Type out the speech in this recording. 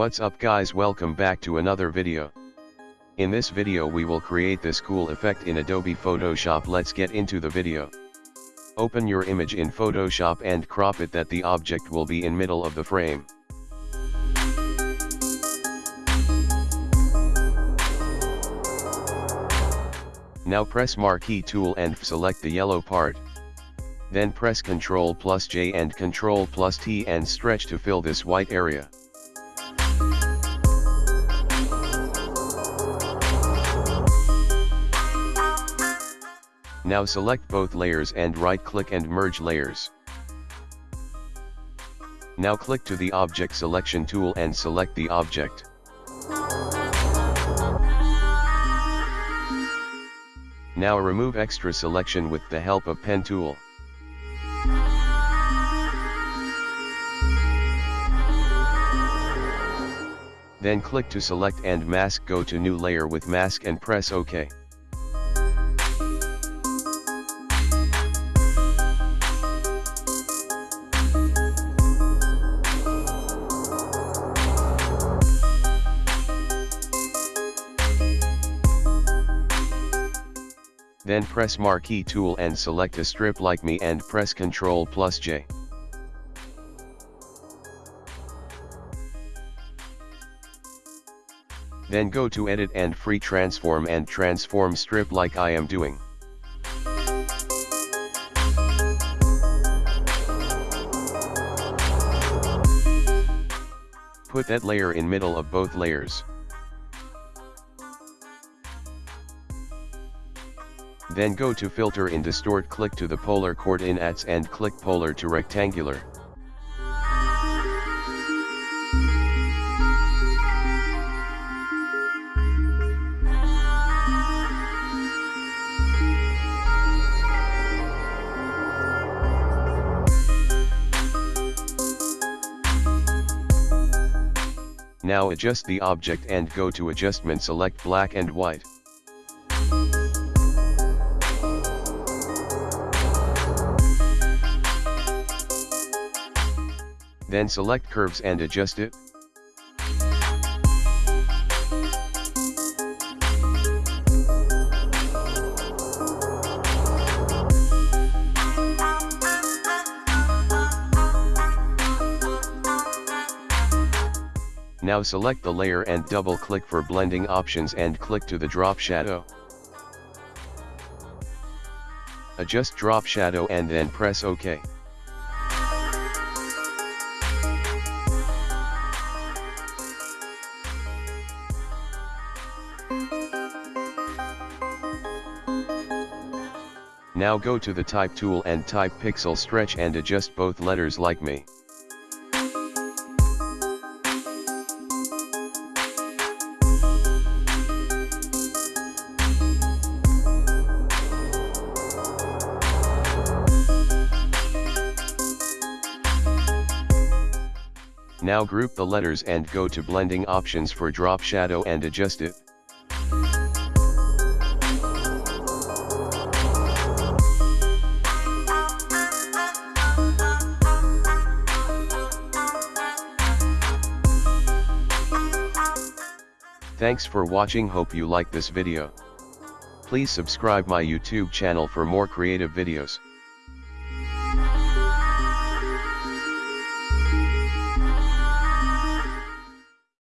What's up guys welcome back to another video. In this video we will create this cool effect in Adobe Photoshop let's get into the video. Open your image in Photoshop and crop it that the object will be in middle of the frame. Now press marquee tool and select the yellow part. Then press Ctrl plus J and Ctrl plus T and stretch to fill this white area. Now select both layers and right click and merge layers. Now click to the object selection tool and select the object. Now remove extra selection with the help of pen tool. Then click to select and mask go to new layer with mask and press OK. Then press marquee tool and select a strip like me and press Ctrl plus J. Then go to edit and free transform and transform strip like I am doing. Put that layer in middle of both layers. Then go to filter in distort click to the polar coordinates and click polar to rectangular. Now adjust the object and go to adjustment select black and white. Then select curves and adjust it. Now select the layer and double click for blending options and click to the drop shadow. Adjust drop shadow and then press OK. Now go to the type tool and type pixel stretch and adjust both letters like me. Now group the letters and go to blending options for drop shadow and adjust it. Thanks for watching hope you like this video. Please subscribe my YouTube channel for more creative videos.